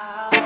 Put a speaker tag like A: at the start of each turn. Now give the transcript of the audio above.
A: out.